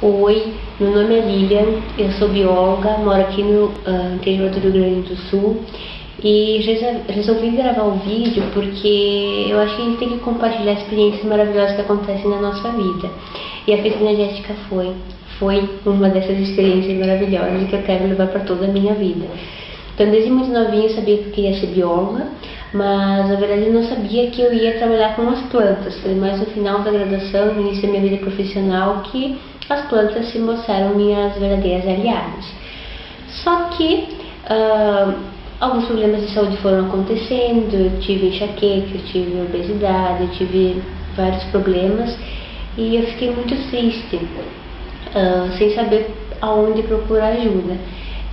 Oi, meu nome é Lilian, eu sou bióloga, moro aqui no uh, interior do Rio Grande do Sul e resolvi gravar um vídeo porque eu acho que a gente tem que compartilhar experiências maravilhosas que acontecem na nossa vida. E a festa energética foi, foi uma dessas experiências maravilhosas que eu quero levar para toda a minha vida. Então, desde muito novinha eu sabia que eu queria ser bióloga, mas na verdade eu não sabia que eu ia trabalhar com as plantas. Foi mais no final da graduação, no início da minha vida profissional, que as plantas se mostraram minhas verdadeiras aliadas. Só que uh, alguns problemas de saúde foram acontecendo, eu tive enxaqueca, eu tive obesidade, eu tive vários problemas e eu fiquei muito triste, uh, sem saber aonde procurar ajuda.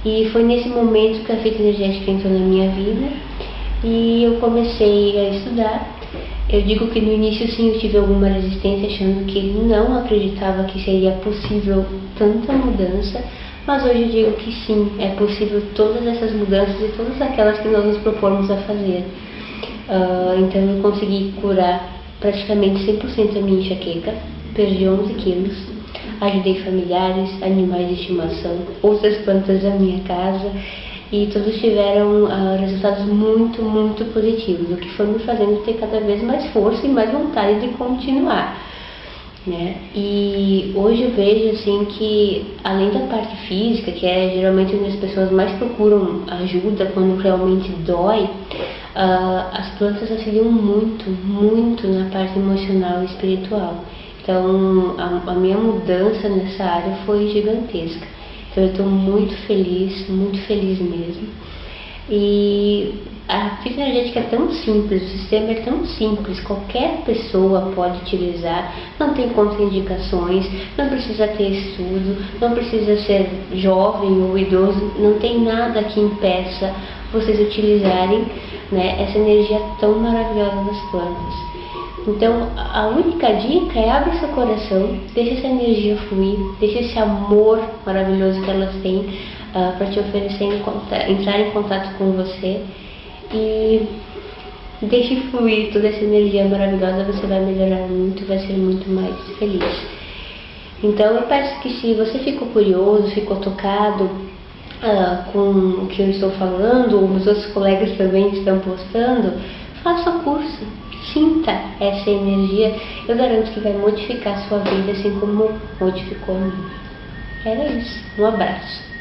E foi nesse momento que a fita energética entrou na minha vida e eu comecei a estudar. Eu digo que no início sim eu tive alguma resistência, achando que não acreditava que seria possível tanta mudança, mas hoje eu digo que sim, é possível todas essas mudanças e todas aquelas que nós nos propomos a fazer. Uh, então eu consegui curar praticamente 100% a minha enxaqueca, perdi 11 quilos, Ajudei familiares, animais de estimação, outras plantas da minha casa e todos tiveram uh, resultados muito, muito positivos, o que foi me fazendo ter cada vez mais força e mais vontade de continuar. Né? E hoje eu vejo assim que além da parte física, que é geralmente onde as pessoas mais procuram ajuda quando realmente dói, uh, as plantas auxiliam muito, muito na parte emocional e espiritual. Então, a, a minha mudança nessa área foi gigantesca. Então, eu estou muito feliz, muito feliz mesmo. E a física energética é tão simples, o sistema é tão simples, qualquer pessoa pode utilizar, não tem contraindicações, não precisa ter estudo, não precisa ser jovem ou idoso, não tem nada que impeça vocês utilizarem né, essa energia tão maravilhosa das plantas. Então, a única dica é abrir seu coração, deixe essa energia fluir, deixe esse amor maravilhoso que elas têm uh, ah, para te oferecer, entrar em contato com você e deixe fluir toda essa energia maravilhosa, você vai melhorar muito, vai ser muito mais feliz. Então, eu peço que se você ficou curioso, ficou tocado uh, com o que eu estou falando, os outros colegas também estão postando, faça o curso sinta essa energia, eu garanto que vai modificar a sua vida assim como modificou a minha. Era isso. Um abraço.